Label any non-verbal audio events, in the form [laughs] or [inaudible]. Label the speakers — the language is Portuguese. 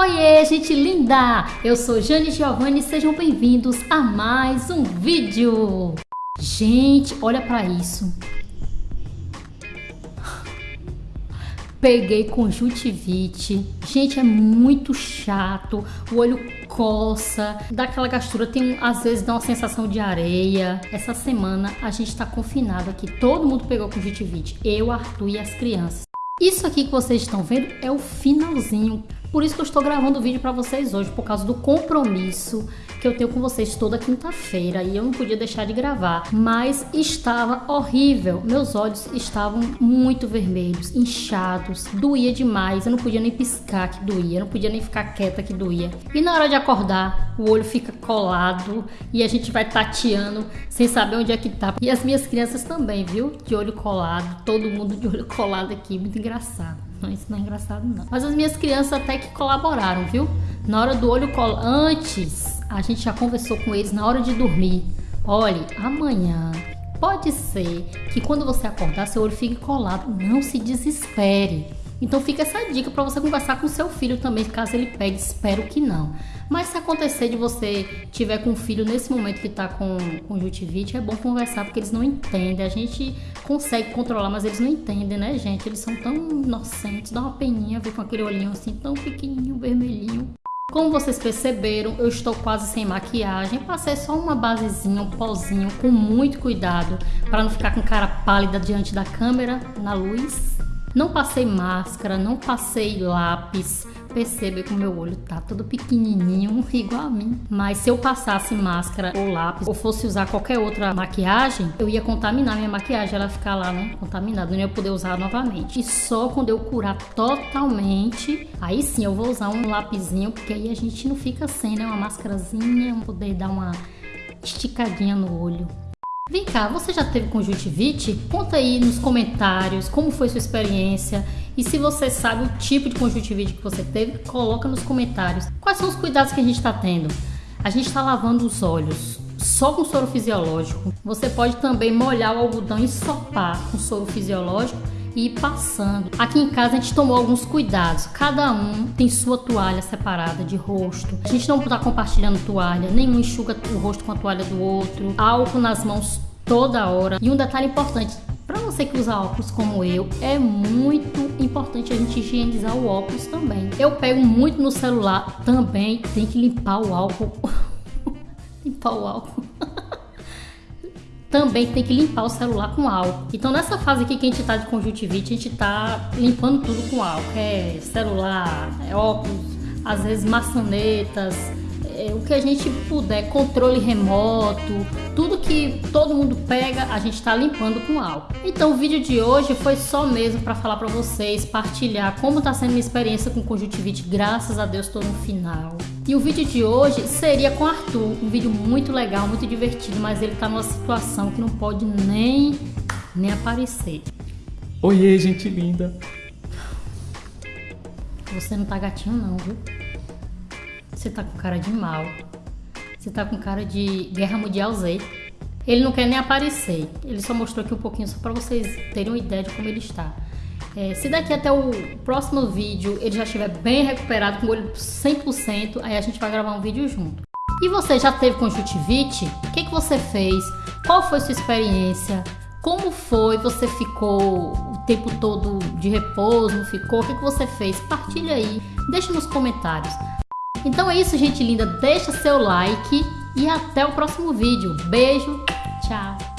Speaker 1: Oiê, gente linda! Eu sou Jane Giovanni e sejam bem-vindos a mais um vídeo. Gente, olha para isso. Peguei conjuntivite. Gente, é muito chato. O olho coça, dá aquela gastura, tem às vezes dá uma sensação de areia. Essa semana a gente tá confinado aqui. Todo mundo pegou conjuntivite. Eu, Arthur e as crianças. Isso aqui que vocês estão vendo é o finalzinho. Por isso que eu estou gravando o vídeo para vocês hoje, por causa do compromisso que eu tenho com vocês toda quinta-feira e eu não podia deixar de gravar, mas estava horrível. Meus olhos estavam muito vermelhos, inchados, doía demais. Eu não podia nem piscar que doía, eu não podia nem ficar quieta que doía. E na hora de acordar, o olho fica colado e a gente vai tateando sem saber onde é que tá. E as minhas crianças também, viu? De olho colado, todo mundo de olho [laughs] colado aqui, muito engraçado. Não, isso não é engraçado não. Mas as minhas crianças até que colaboraram, viu? Na hora do olho colo... Antes, a gente já conversou com eles na hora de dormir. Olhe, amanhã pode ser que quando você acordar seu olho fique colado. Não se desespere. Então fica essa dica para você conversar com seu filho também, caso ele pegue, espero que não. Mas se acontecer de você tiver com um filho nesse momento que está com conjuntivite, é bom conversar porque eles não entendem. A gente consegue controlar, mas eles não entendem, né, gente? Eles são tão inocentes, dá uma peninha ver com aquele olhinho assim tão pequenininho, vermelhinho. Como vocês perceberam, eu estou quase sem maquiagem. Passei só uma basezinha, um pozinho, com muito cuidado para não ficar com cara pálida diante da câmera, na luz. Não passei máscara, não passei lápis. Perceba que o meu olho tá todo pequenininho, [laughs] igual a mim. Mas se eu passasse máscara ou lápis, ou fosse usar qualquer outra maquiagem, eu ia contaminar minha maquiagem, ela ficar lá, né, contaminada, não ia poder usar novamente. E só quando eu curar totalmente, aí sim eu vou usar um lapisinho, porque aí a gente não fica sem, né, uma máscarazinha, poder dar uma esticadinha no olho. Vem cá, você já teve conjuntivite? Conta aí nos comentários como foi sua experiência e se você sabe o tipo de conjuntivite que você teve, coloca nos comentários. Quais são os cuidados que a gente está tendo? A gente está lavando os olhos só com soro fisiológico. Você pode também molhar o algodão e sopar com soro fisiológico e ir passando. Aqui em casa a gente tomou alguns cuidados. Cada um tem sua toalha separada de rosto. A gente não está compartilhando toalha, nenhum enxuga o rosto com a toalha do outro. Álcool nas mãos toda hora. E um detalhe importante, para você que usa óculos como eu, é muito importante a gente higienizar o óculos também. Eu pego muito no celular, também tem que limpar o álcool. [laughs] limpar o álcool também tem que limpar o celular com álcool. Então nessa fase aqui que a gente tá de conjuntivite, a gente tá limpando tudo com álcool. É celular, é óculos, às vezes maçanetas, é, o que a gente puder, controle remoto, tudo que todo mundo pega, a gente está limpando com álcool. Então o vídeo de hoje foi só mesmo para falar para vocês, partilhar como está sendo minha experiência com conjuntivite, graças a Deus estou no final. E o vídeo de hoje seria com Arthur, um vídeo muito legal, muito divertido, mas ele está numa situação que não pode nem, nem aparecer.
Speaker 2: Oiê, gente linda!
Speaker 1: Você não tá gatinho não, viu? Você tá com cara de mal. Você tá com cara de Guerra Mundial Z. Ele não quer nem aparecer. Ele só mostrou aqui um pouquinho só para vocês terem uma ideia de como ele está. É, se daqui até o próximo vídeo ele já estiver bem recuperado, com o olho 100%, aí a gente vai gravar um vídeo junto. E você já teve conjuntivite? O que, que você fez? Qual foi sua experiência? Como foi? Você ficou o tempo todo de repouso? Não ficou? O que, que você fez? Partilha aí, deixa nos comentários. Então é isso, gente linda. Deixa seu like e até o próximo vídeo. Beijo, tchau.